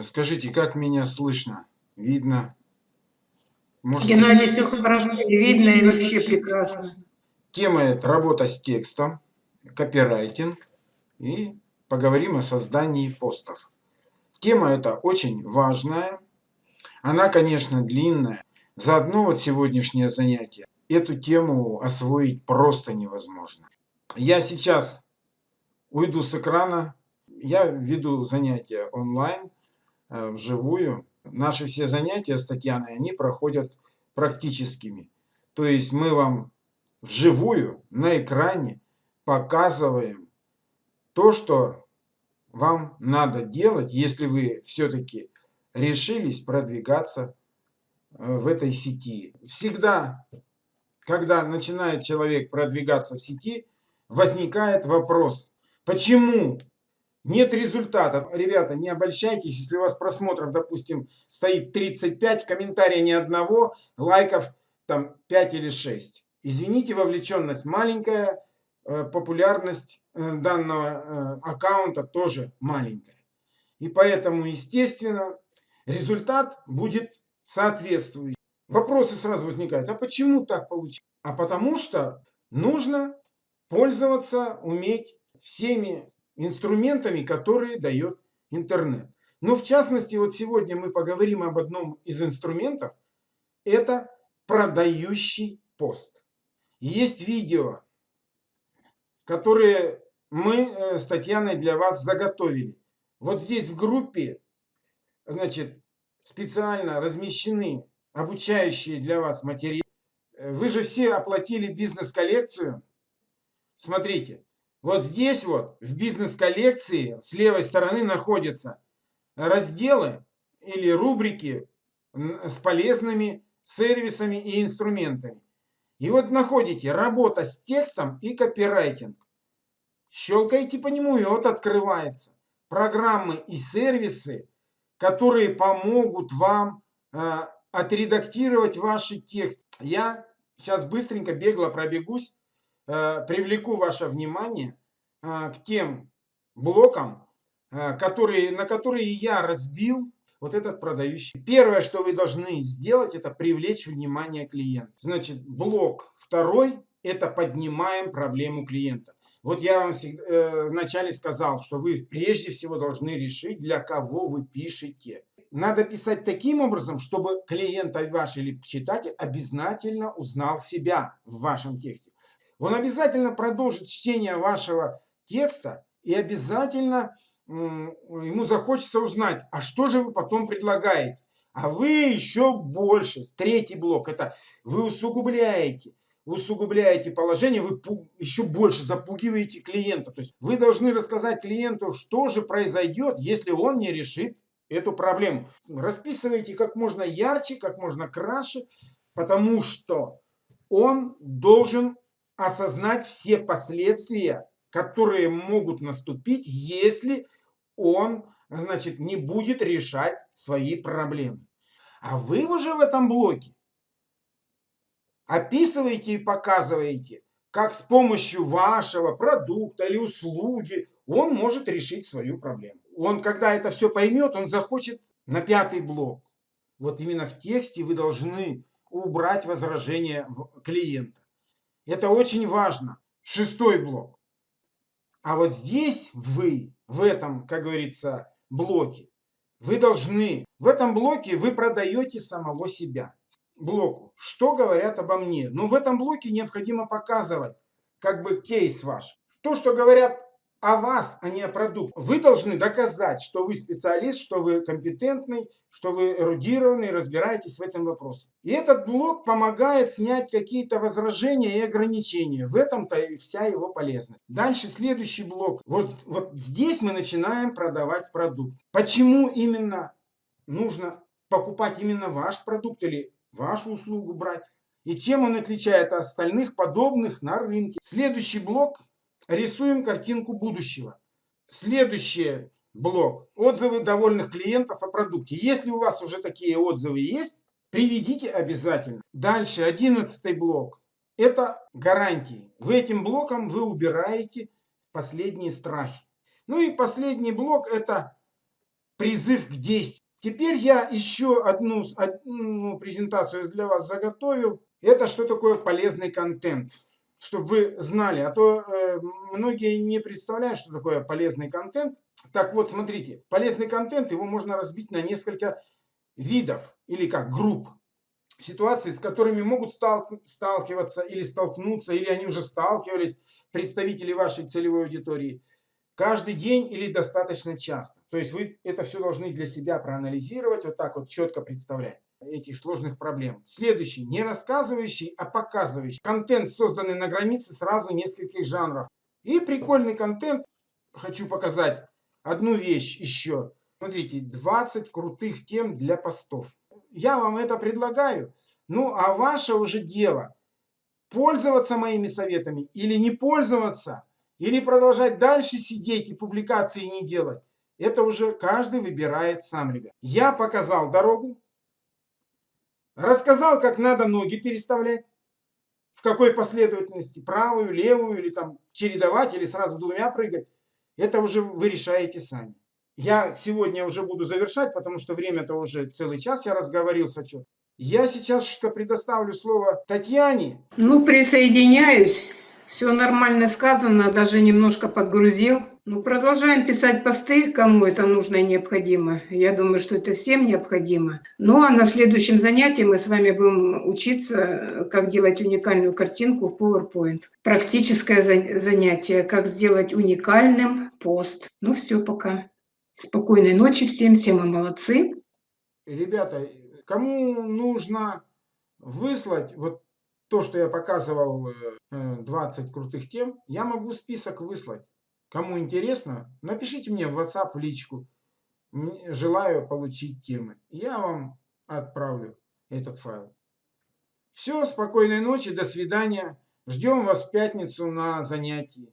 Э, скажите, как меня слышно? Видно? Может, Геннадий, все хорошо, видно и вообще прекрасно. Тема это работа с текстом, копирайтинг и поговорим о создании постов. Тема эта очень важная. Она, конечно, длинная. Заодно вот сегодняшнее занятие. Эту тему освоить просто невозможно. Я сейчас уйду с экрана. Я веду занятия онлайн, вживую. Наши все занятия с Татьяной, они проходят практическими. То есть мы вам вживую на экране показываем то, что вам надо делать, если вы все-таки решились продвигаться э, в этой сети. Всегда, когда начинает человек продвигаться в сети, возникает вопрос, почему нет результата? Ребята, не обольщайтесь, если у вас просмотров, допустим, стоит 35, комментария ни одного, лайков там 5 или 6. Извините, вовлеченность маленькая, э, популярность э, данного аккаунта тоже маленькая. И поэтому, естественно, результат будет соответствующий. Вопросы сразу возникают, а почему так получилось? А потому что нужно пользоваться, уметь всеми инструментами, которые дает интернет. Но в частности, вот сегодня мы поговорим об одном из инструментов. Это продающий пост. Есть видео, которые мы э, с Татьяной для вас заготовили. Вот здесь в группе значит, специально размещены обучающие для вас материалы. Вы же все оплатили бизнес-коллекцию. Смотрите, вот здесь вот в бизнес-коллекции с левой стороны находятся разделы или рубрики с полезными сервисами и инструментами. И вот находите работа с текстом и копирайтинг. Щелкаете по нему и вот открывается. Программы и сервисы которые помогут вам э, отредактировать ваши тексты. Я сейчас быстренько бегло пробегусь, привлеку ваше внимание э, к тем блокам, которые, на которые я разбил вот этот продающий. Первое, что вы должны сделать, это привлечь внимание клиента. Значит, блок второй – это поднимаем проблему клиента. Вот я вам э, вначале сказал, что вы прежде всего должны решить, для кого вы пишете. Надо писать таким образом, чтобы клиент ваш или читатель обязательно узнал себя в вашем тексте. Он обязательно продолжит чтение вашего текста и обязательно ему захочется узнать, а что же вы потом предлагаете. А вы еще больше. Третий блок – это вы усугубляете усугубляете положение, вы еще больше запугиваете клиента. То есть вы должны рассказать клиенту, что же произойдет, если он не решит эту проблему. Расписывайте как можно ярче, как можно краше, потому что он должен осознать все последствия, которые могут наступить, если он значит, не будет решать свои проблемы. А вы уже в этом блоке описываете и показываете, как с помощью вашего продукта или услуги он может решить свою проблему. Он, когда это все поймет, он захочет на пятый блок. Вот именно в тексте вы должны убрать возражение клиента. Это очень важно. Шестой блок. А вот здесь вы, в этом, как говорится, блоке, вы должны, в этом блоке вы продаете самого себя блоку. Что говорят обо мне? Ну, в этом блоке необходимо показывать как бы кейс ваш. То, что говорят о вас, а не о продукте. Вы должны доказать, что вы специалист, что вы компетентный, что вы эрудированный, разбираетесь в этом вопросе. И этот блок помогает снять какие-то возражения и ограничения. В этом-то и вся его полезность. Дальше следующий блок. Вот, вот здесь мы начинаем продавать продукт. Почему именно нужно покупать именно ваш продукт или вашу услугу брать. И чем он отличает от остальных подобных на рынке. Следующий блок. Рисуем картинку будущего. Следующий блок. Отзывы довольных клиентов о продукте. Если у вас уже такие отзывы есть, приведите обязательно. Дальше, одиннадцатый блок. Это гарантии. В этим блоком вы убираете последние страхи. Ну и последний блок это призыв к действию. Теперь я еще одну, одну презентацию для вас заготовил. Это что такое полезный контент чтобы вы знали, а то э, многие не представляют, что такое полезный контент. Так вот, смотрите, полезный контент, его можно разбить на несколько видов или как групп ситуаций, с которыми могут сталкиваться или столкнуться, или они уже сталкивались, представители вашей целевой аудитории, каждый день или достаточно часто. То есть вы это все должны для себя проанализировать, вот так вот четко представлять этих сложных проблем. Следующий. Не рассказывающий, а показывающий. Контент, созданный на границе сразу нескольких жанров. И прикольный контент. Хочу показать одну вещь еще. Смотрите, 20 крутых тем для постов. Я вам это предлагаю. Ну, а ваше уже дело. Пользоваться моими советами или не пользоваться. Или продолжать дальше сидеть и публикации не делать. Это уже каждый выбирает сам, ребят. Я показал дорогу. Рассказал, как надо ноги переставлять. В какой последовательности. Правую, левую или там чередовать или сразу двумя прыгать. Это уже вы решаете сами. Я сегодня уже буду завершать, потому что время-то уже целый час я разговорился. Что. Я сейчас что предоставлю слово Татьяне. Ну, присоединяюсь. Все нормально сказано, даже немножко подгрузил. Ну, продолжаем писать посты, кому это нужно и необходимо. Я думаю, что это всем необходимо. Ну, а на следующем занятии мы с вами будем учиться, как делать уникальную картинку в PowerPoint. Практическое занятие, как сделать уникальным пост. Ну, все, пока. Спокойной ночи всем, все мы молодцы. Ребята, кому нужно выслать вот то, что я показывал, 20 э, крутых тем, я могу список выслать. Кому интересно, напишите мне в WhatsApp в личку. Желаю получить темы. Я вам отправлю этот файл. Все, спокойной ночи, до свидания. Ждем вас в пятницу на занятии.